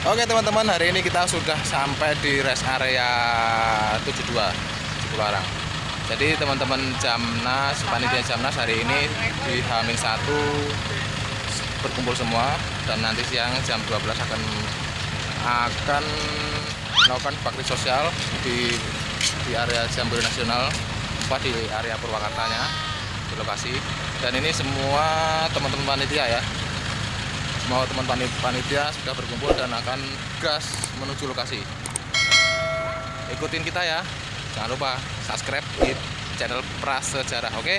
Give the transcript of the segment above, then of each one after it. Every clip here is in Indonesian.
Oke teman-teman hari ini kita sudah sampai di rest area 72 Cipularang Jadi teman-teman Jamnas, panitia Jamnas hari ini di Hamin 1 berkumpul semua dan nanti siang jam 12 akan akan melakukan bakti sosial di di area Jambore Nasional apa di area Purwakartanya di lokasi. Dan ini semua teman-teman panitia ya semua teman panitia sudah berkumpul dan akan gas menuju lokasi ikutin kita ya jangan lupa subscribe di channel Prasejarah oke okay?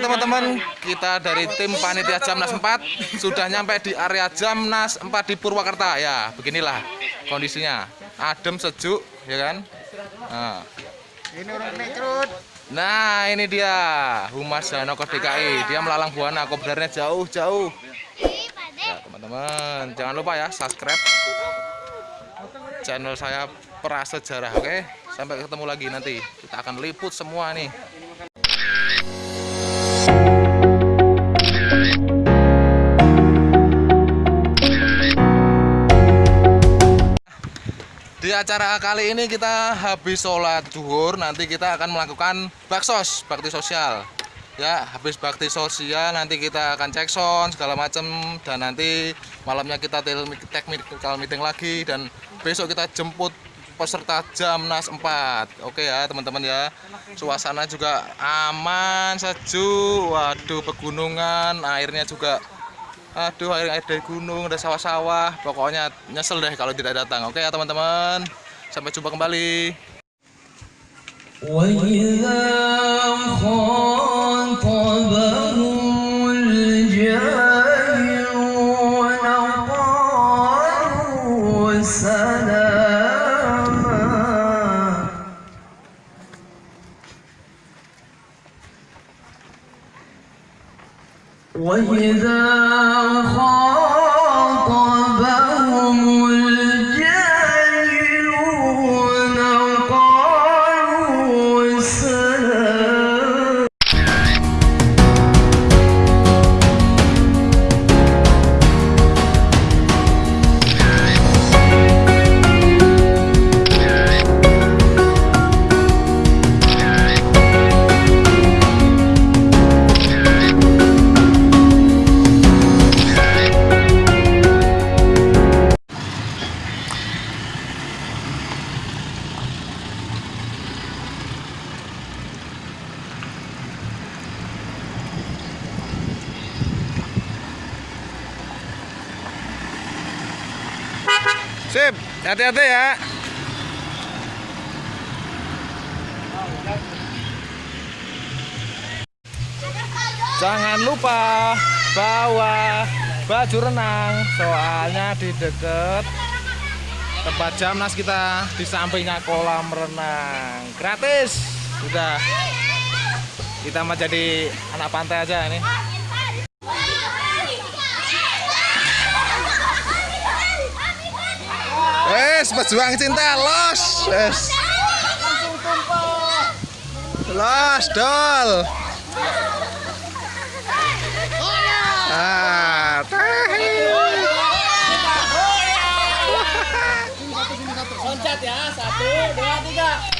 teman-teman kita dari tim panitia Jamnas 4 sudah nyampe di area Jamnas 4 di Purwakarta. Ya beginilah kondisinya. Adem sejuk ya kan? Nah. ini orang nah ini dia Humas Janoko DKI dia melalang buana kobarnya jauh-jauh ya teman-teman jangan lupa ya subscribe channel saya prasejarah oke? Sampai ketemu lagi nanti. Kita akan liput semua nih Di acara kali ini kita habis sholat duhur, nanti kita akan melakukan baksos, bakti sosial. Ya, habis bakti sosial nanti kita akan cek sound segala macam dan nanti malamnya kita technical meeting lagi dan besok kita jemput peserta Jamnas 4. Oke ya, teman-teman ya. Suasana juga aman, sejuk. Waduh, pegunungan, airnya juga aduh air air dari gunung ada sawah-sawah pokoknya nyesel deh kalau tidak datang oke ya teman-teman sampai jumpa kembali وإذا إذا خاف hati-hati ya. Jangan lupa bawa baju renang, soalnya di deket tempat jamnas kita di sampingnya kolam renang gratis. Udah, kita mau jadi anak pantai aja ini. pejuang cinta los. Yes. Los dol. Ah. Loncat ya, satu, dua, tiga.